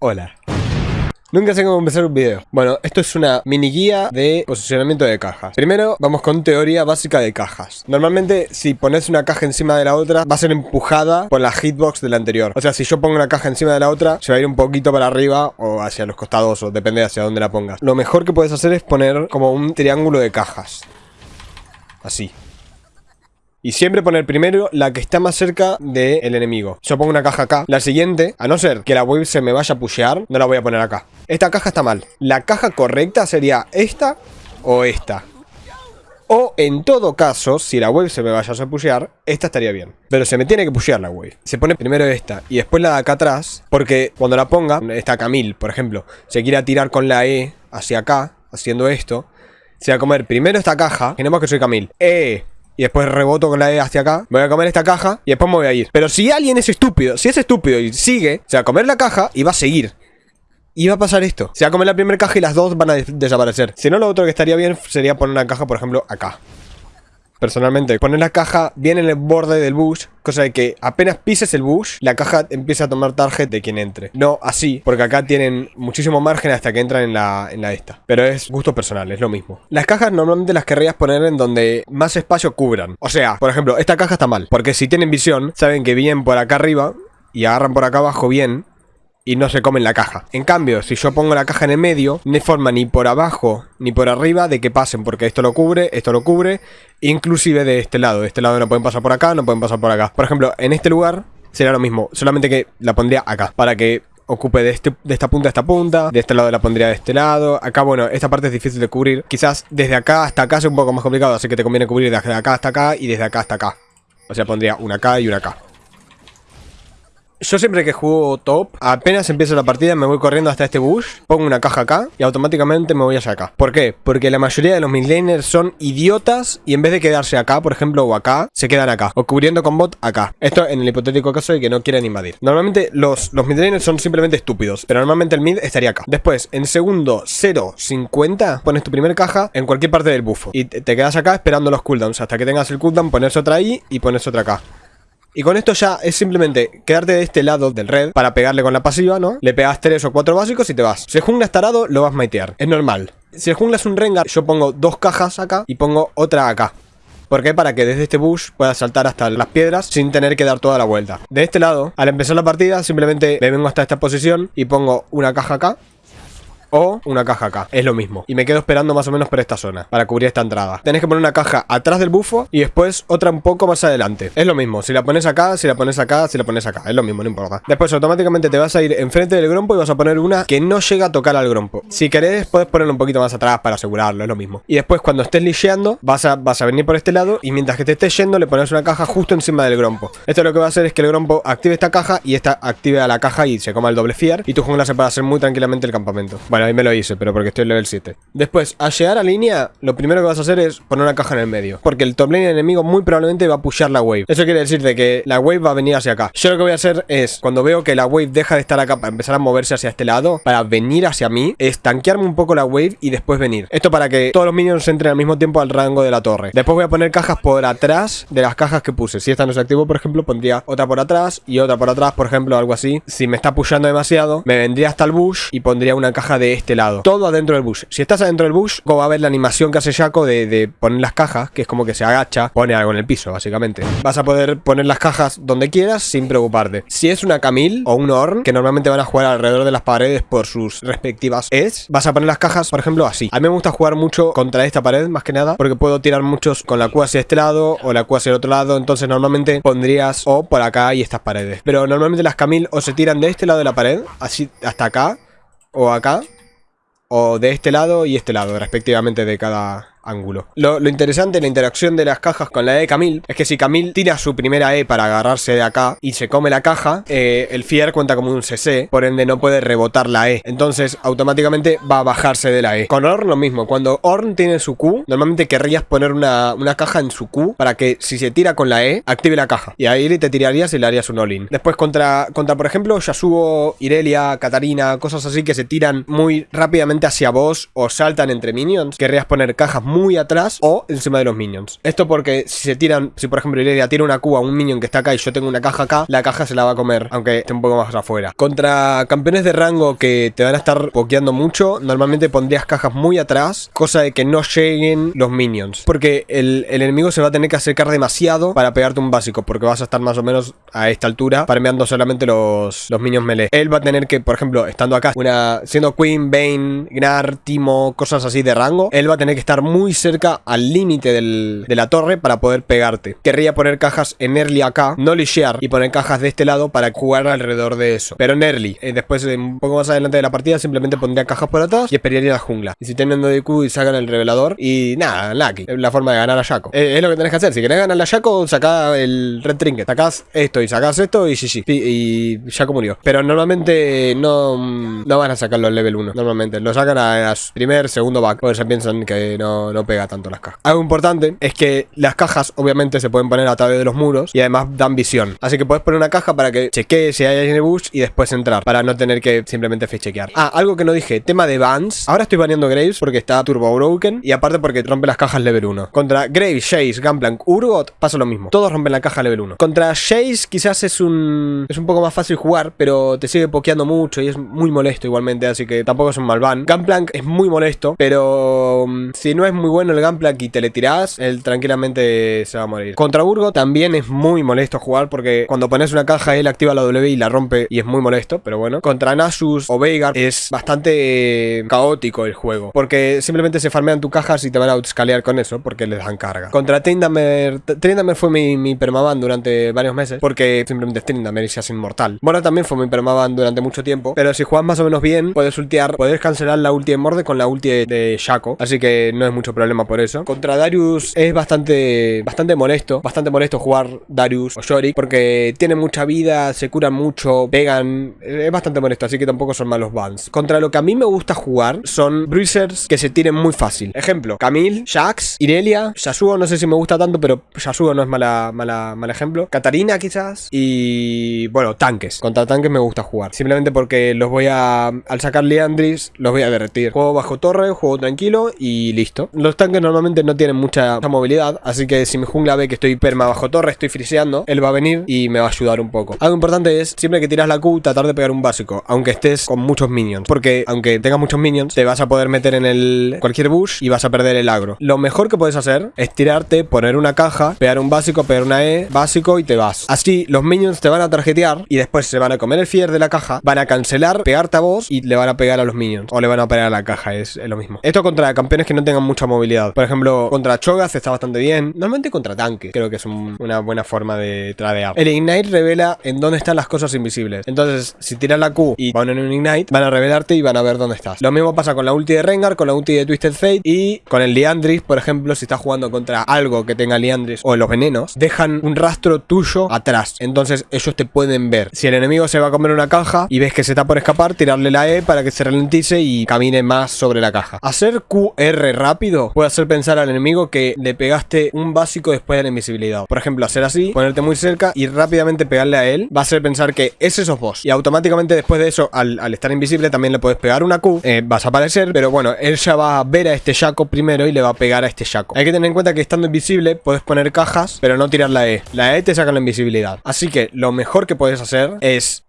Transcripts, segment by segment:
Hola. Nunca sé cómo empezar un video. Bueno, esto es una mini guía de posicionamiento de cajas. Primero, vamos con teoría básica de cajas. Normalmente, si pones una caja encima de la otra, va a ser empujada por la hitbox de la anterior. O sea, si yo pongo una caja encima de la otra, se va a ir un poquito para arriba o hacia los costados, o depende hacia dónde la pongas. Lo mejor que puedes hacer es poner como un triángulo de cajas. Así. Y siempre poner primero la que está más cerca del enemigo. Yo pongo una caja acá. La siguiente, a no ser que la wave se me vaya a pushear, no la voy a poner acá. Esta caja está mal. La caja correcta sería esta o esta. O en todo caso, si la wave se me vaya a pushear, esta estaría bien. Pero se me tiene que pushear la wave. Se pone primero esta y después la de acá atrás. Porque cuando la ponga, esta Camille, por ejemplo, se quiere tirar con la E hacia acá, haciendo esto. Se va a comer primero esta caja. Imaginemos que soy Camille. E, y después reboto con la E hacia acá, voy a comer esta caja y después me voy a ir. Pero si alguien es estúpido, si es estúpido y sigue, se va a comer la caja y va a seguir. Y va a pasar esto. Se va a comer la primera caja y las dos van a desaparecer. Si no, lo otro que estaría bien sería poner una caja, por ejemplo, acá personalmente. Poner la caja bien en el borde del bush, cosa de que apenas pises el bush, la caja empieza a tomar target de quien entre. No así, porque acá tienen muchísimo margen hasta que entran en la, en la esta. Pero es gusto personal, es lo mismo. Las cajas normalmente las querrías poner en donde más espacio cubran. O sea, por ejemplo, esta caja está mal, porque si tienen visión, saben que vienen por acá arriba y agarran por acá abajo bien, y no se comen la caja. En cambio, si yo pongo la caja en el medio, no hay forma ni por abajo ni por arriba de que pasen, porque esto lo cubre, esto lo cubre, inclusive de este lado. De este lado no pueden pasar por acá, no pueden pasar por acá. Por ejemplo, en este lugar sería lo mismo, solamente que la pondría acá, para que ocupe de, este, de esta punta a esta punta, de este lado la pondría de este lado, acá bueno, esta parte es difícil de cubrir, quizás desde acá hasta acá es un poco más complicado, así que te conviene cubrir desde acá hasta acá y desde acá hasta acá. O sea, pondría una acá y una acá. Yo siempre que juego top, apenas empiezo la partida me voy corriendo hasta este bush, pongo una caja acá y automáticamente me voy hacia acá. ¿Por qué? Porque la mayoría de los midlaners son idiotas y en vez de quedarse acá, por ejemplo, o acá, se quedan acá. O cubriendo con bot acá. Esto en el hipotético caso de que no quieran invadir. Normalmente los, los midlaners son simplemente estúpidos, pero normalmente el mid estaría acá. Después, en segundo 0.50, pones tu primer caja en cualquier parte del bufo. Y te quedas acá esperando los cooldowns. Hasta que tengas el cooldown, pones otra ahí y pones otra acá. Y con esto ya es simplemente quedarte de este lado del red para pegarle con la pasiva, ¿no? Le pegas tres o cuatro básicos y te vas. Si el jungla está tarado, lo vas a maitear. Es normal. Si el jungla es un Rengar, yo pongo dos cajas acá y pongo otra acá. ¿Por qué? Para que desde este bush pueda saltar hasta las piedras sin tener que dar toda la vuelta. De este lado, al empezar la partida, simplemente me vengo hasta esta posición y pongo una caja acá o una caja acá. Es lo mismo. Y me quedo esperando más o menos por esta zona, para cubrir esta entrada. Tenés que poner una caja atrás del bufo y después otra un poco más adelante. Es lo mismo. Si la pones acá, si la pones acá, si la pones acá. Es lo mismo, no importa. Después automáticamente te vas a ir enfrente del grompo y vas a poner una que no llega a tocar al grompo. Si querés, puedes ponerlo un poquito más atrás para asegurarlo, es lo mismo. Y después cuando estés licheando, vas a, vas a venir por este lado y mientras que te estés yendo, le pones una caja justo encima del grompo. Esto lo que va a hacer es que el grompo active esta caja y esta active a la caja y se coma el doble fier. Y tu jungla se puede hacer muy tranquilamente el campamento. Bueno, ahí me lo hice, pero por porque estoy en level 7. Después, al llegar a línea, lo primero que vas a hacer es poner una caja en el medio. Porque el top lane enemigo muy probablemente va a pushear la wave. Eso quiere decir de que la wave va a venir hacia acá. Yo lo que voy a hacer es, cuando veo que la wave deja de estar acá para empezar a moverse hacia este lado, para venir hacia mí, es tanquearme un poco la wave y después venir. Esto para que todos los minions entren al mismo tiempo al rango de la torre. Después voy a poner cajas por atrás de las cajas que puse. Si esta no se activó, por ejemplo, pondría otra por atrás y otra por atrás, por ejemplo, algo así. Si me está pushando demasiado, me vendría hasta el bush y pondría una caja de este lado. Todo adentro del bush. Si está adentro del bush, como va a ver la animación que hace Jaco de, poner las cajas, que es como que se agacha, pone algo en el piso, básicamente. Vas a poder poner las cajas donde quieras sin preocuparte. Si es una Camille o un Orn, que normalmente van a jugar alrededor de las paredes por sus respectivas es, vas a poner las cajas, por ejemplo, así. A mí me gusta jugar mucho contra esta pared, más que nada, porque puedo tirar muchos con la Q hacia este lado o la Q hacia el otro lado, entonces normalmente pondrías o por acá y estas paredes. Pero normalmente las Camille o se tiran de este lado de la pared, así hasta acá, o acá, o de este lado y este lado, respectivamente de cada ángulo. Lo, interesante en la interacción de las cajas con la E de Camille es que si Camille tira su primera E para agarrarse de acá y se come la caja, eh, el Fier cuenta como un CC, por ende no puede rebotar la E. Entonces automáticamente va a bajarse de la E. Con Orn lo mismo, cuando Orn tiene su Q, normalmente querrías poner una, caja en su Q para que si se tira con la E, active la caja. Y ahí te tirarías y le harías un all-in. Después contra, contra, por ejemplo, Yasuo, Irelia, Katarina, cosas así que se tiran muy rápidamente hacia vos o saltan entre minions, querrías poner cajas muy muy atrás o encima de los minions. Esto porque si se tiran, si por ejemplo Irelia tira una Q a un minion que está acá y yo tengo una caja acá, la caja se la va a comer, aunque esté un poco más afuera. Contra campeones de rango que te van a estar pokeando mucho, normalmente pondrías cajas muy atrás, cosa de que no lleguen los minions. Porque el, enemigo se va a tener que acercar demasiado para pegarte un básico, porque vas a estar más o menos a esta altura, farmeando solamente los, los minions melee. Él va a tener que, por ejemplo, estando acá, una siendo Queen, Bane, Gnar, Timo, cosas así de rango, él va a tener que estar muy cerca al límite de la torre para poder pegarte. Querría poner cajas en early acá, no lishear y poner cajas de este lado para jugar alrededor de eso. Pero en early, eh, después un poco más adelante de la partida simplemente pondría cajas por atrás y esperaría la jungla. Y si tienen DQ y sacan el revelador y nada, lucky. La forma de ganar a Shaco. Eh, es lo que tenés que hacer. Si querés ganar a Shaco, sacá el red trinket. Sacás esto y sacás esto y sí, sí. Y, Shaco murió. Pero normalmente no, no van a sacarlo al level 1. Normalmente lo sacan a, primer, segundo back. Porque se piensan que no, no pega tanto las cajas. Algo importante es que las cajas obviamente se pueden poner a través de los muros y además dan visión. Así que puedes poner una caja para que chequee si hay alguien en el bush y después entrar. Para no tener que simplemente chequear. Ah, algo que no dije. Tema de bans. Ahora estoy baneando Graves porque está turbo broken. Y aparte porque rompe las cajas level 1. Contra Graves, Chase, Gunplank, Urgot pasa lo mismo. Todos rompen la caja level 1. Contra Chase quizás es un... Es un poco más fácil jugar, pero te sigue pokeando mucho y es muy molesto igualmente. Así que tampoco es un mal ban. Gunplank es muy molesto, pero... Mm, si no es muy bueno el Gunplank y te le tirás, él tranquilamente se va a morir. Contra Urgot también es muy molesto jugar porque cuando pones una caja él activa la W y la rompe y es muy molesto, pero bueno. Contra Nasus o Veigar es bastante caótico el juego porque simplemente se farmean tu cajas y te van a outscalear con eso porque les dan carga. Contra Trindamer, Trindamer fue mi, mi permaban durante varios meses porque simplemente es Trindamer y se hace inmortal. Bueno, también fue mi permaban durante mucho tiempo, pero si juegas más o menos bien, puedes ultear, puedes cancelar la ulti de Morde con la ulti de, Shaco, así que no es mucho problema por eso. Contra Darius es bastante, bastante molesto, bastante molesto jugar Darius o Shorik porque tienen mucha vida, se curan mucho, pegan, es bastante molesto, así que tampoco son malos bans. Contra lo que a mí me gusta jugar son bruisers que se tiren muy fácil. Ejemplo, Camille, Jax, Irelia, Yasuo, no sé si me gusta tanto, pero Yasuo no es mala, mala, mal ejemplo. Katarina quizás. Y bueno, tanques. Contra tanques me gusta jugar. Simplemente porque los voy a... Al sacar Leandris, los voy a derretir. Juego bajo torre, juego tranquilo y listo. Los tanques normalmente no tienen mucha, movilidad, así que si mi jungla ve que estoy perma bajo torre, estoy friseando, él va a venir y me va a ayudar un poco. Algo importante es, siempre que tiras la Q, tratar de pegar un básico, aunque estés con muchos minions. Porque aunque tengas muchos minions, te vas a poder meter en el cualquier bush y vas a perder el agro. Lo mejor que puedes hacer es tirarte, poner una caja, pegar un básico, pegar una E, básico y te vas. Así los minions te van a tarjetear y después se van a comer el fier de la caja, van a cancelar, pegarte a vos y le van a pegar a los minions. O le van a pegar a la caja, es, lo mismo. Esto contra campeones que no tengan movilidad. Por ejemplo, contra Chogas está bastante bien. Normalmente contra tanques. Creo que es una buena forma de tradear. El Ignite revela en dónde están las cosas invisibles. Entonces, si tiras la Q y van en un Ignite, van a revelarte y van a ver dónde estás. Lo mismo pasa con la ulti de Rengar, con la ulti de Twisted Fate y con el Liandris, por ejemplo, si estás jugando contra algo que tenga Liandris o los venenos, dejan un rastro tuyo atrás. Entonces ellos te pueden ver. Si el enemigo se va a comer una caja y ves que se está por escapar, tirarle la E para que se ralentice y camine más sobre la caja. Hacer QR rápido puede hacer pensar al enemigo que le pegaste un básico después de la invisibilidad. Por ejemplo, hacer así, ponerte muy cerca y rápidamente pegarle a él, va a hacer pensar que ese sos vos. Y automáticamente después de eso, al, estar invisible, también le puedes pegar una Q, eh, vas a aparecer, pero bueno, él ya va a ver a este Shaco primero y le va a pegar a este Shaco. Hay que tener en cuenta que estando invisible puedes poner cajas, pero no tirar la E. La E te saca la invisibilidad. Así que lo mejor que puedes hacer es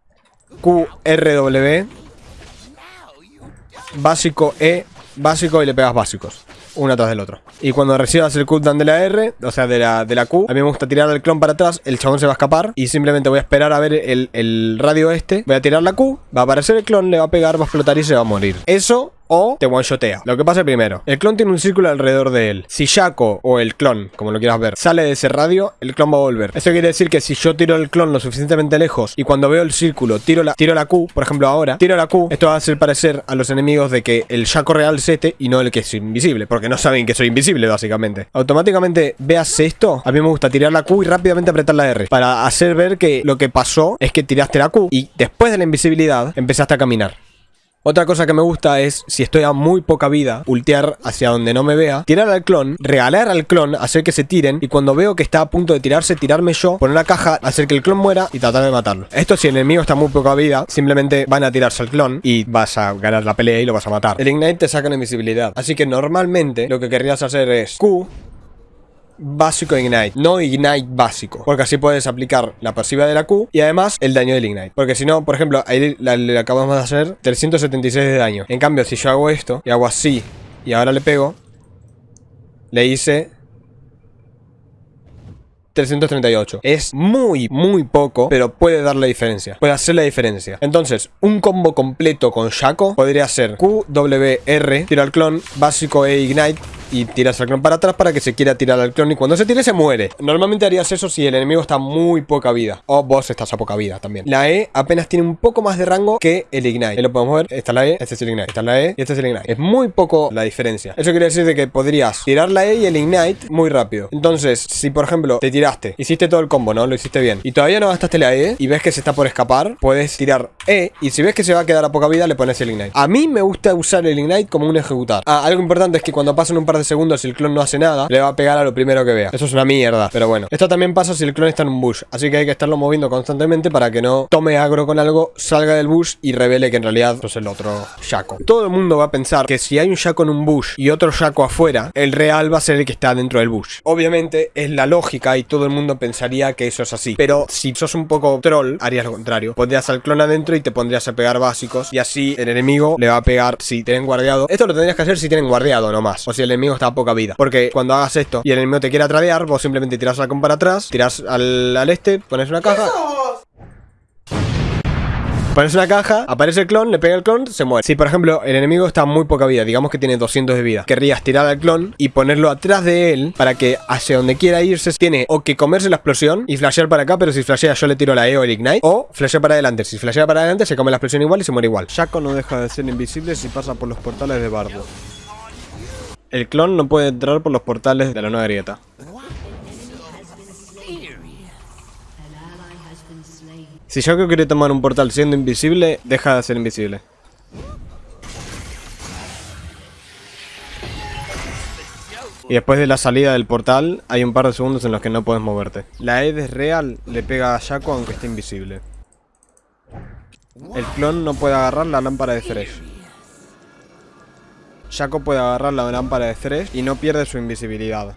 QRW, básico E, básico y le pegas básicos uno atrás del otro. Y cuando recibas el cooldown de la R, o sea, de la, de la Q, a mí me gusta tirar el clon para atrás, el chabón se va a escapar y simplemente voy a esperar a ver el, el radio este, voy a tirar la Q, va a aparecer el clon, le va a pegar, va a explotar y se va a morir. Eso o te one-shotea. Lo que pasa primero, el clon tiene un círculo alrededor de él. Si Shaco o el clon, como lo quieras ver, sale de ese radio, el clon va a volver. Eso quiere decir que si yo tiro el clon lo suficientemente lejos y cuando veo el círculo tiro la, tiro la Q, por ejemplo ahora, tiro la Q, esto va a hacer parecer a los enemigos de que el Shaco real es este y no el que es invisible, porque no saben que soy invisible básicamente. Automáticamente veas esto, a mí me gusta tirar la Q y rápidamente apretar la R para hacer ver que lo que pasó es que tiraste la Q y después de la invisibilidad empezaste a caminar. Otra cosa que me gusta es, si estoy a muy poca vida, ultear hacia donde no me vea, tirar al clon, regalar al clon, hacer que se tiren, y cuando veo que está a punto de tirarse, tirarme yo, poner una caja, hacer que el clon muera y tratar de matarlo. Esto si el enemigo está a muy poca vida, simplemente van a tirarse al clon y vas a ganar la pelea y lo vas a matar. El Ignite te saca una invisibilidad. Así que normalmente lo que querrías hacer es Q, básico Ignite, no Ignite básico, porque así puedes aplicar la pasiva de la Q y además el daño del Ignite. Porque si no, por ejemplo, ahí le, acabamos de hacer 376 de daño. En cambio, si yo hago esto y hago así y ahora le pego, le hice 338. Es muy, muy poco, pero puede dar la diferencia. Puede hacer la diferencia. Entonces, un combo completo con Shaco podría ser Q, W, R, tiro al clon, básico E, Ignite, y tiras al clon para atrás para que se quiera tirar al clon y cuando se tire se muere. Normalmente harías eso si el enemigo está muy poca vida o vos estás a poca vida también. La E apenas tiene un poco más de rango que el Ignite. Ahí lo podemos ver. Esta es la E, este es el Ignite. Esta es la E y este es el Ignite. Es muy poco la diferencia. Eso quiere decir de que podrías tirar la E y el Ignite muy rápido. Entonces, si por ejemplo te tiraste, hiciste todo el combo, ¿no? Lo hiciste bien. Y todavía no gastaste la E y ves que se está por escapar, puedes tirar E y si ves que se va a quedar a poca vida le pones el Ignite. A mí me gusta usar el Ignite como un ejecutar. Ah, algo importante es que cuando pasan un par de segundos el clon no hace nada, le va a pegar a lo primero que vea. Eso es una mierda, pero bueno. Esto también pasa si el clon está en un bush, así que hay que estarlo moviendo constantemente para que no tome agro con algo, salga del bush y revele que en realidad es el otro Shaco. Todo el mundo va a pensar que si hay un Shaco en un bush y otro Shaco afuera, el real va a ser el que está dentro del bush. Obviamente es la lógica y todo el mundo pensaría que eso es así, pero si sos un poco troll, harías lo contrario. Pondrías al clon adentro y te pondrías a pegar básicos y así el enemigo le va a pegar si tienen guardiado. Esto lo tendrías que hacer si tienen guardiado nomás, o si el enemigo está a poca vida. Porque cuando hagas esto y el enemigo te quiera tradear, vos simplemente tiras la para atrás, tiras al, al este, pones una caja. Pones una caja, aparece el clon, le pega el clon, se muere. Si por ejemplo el enemigo está muy poca vida, digamos que tiene 200 de vida, querrías tirar al clon y ponerlo atrás de él para que hacia donde quiera irse tiene o que comerse la explosión y flashear para acá, pero si flashea yo le tiro la E o el Ignite, o flashea para adelante. Si flashea para adelante se come la explosión igual y se muere igual. Shaco no deja de ser invisible si pasa por los portales de Bardo. El clon no puede entrar por los portales de la nueva grieta. Si Shaco quiere tomar un portal siendo invisible, deja de ser invisible. Y después de la salida del portal, hay un par de segundos en los que no puedes moverte. La Ed es real, le pega a Shaco aunque esté invisible. El clon no puede agarrar la lámpara de Thresh. Shaco puede agarrar la lámpara de Thresh y no pierde su invisibilidad.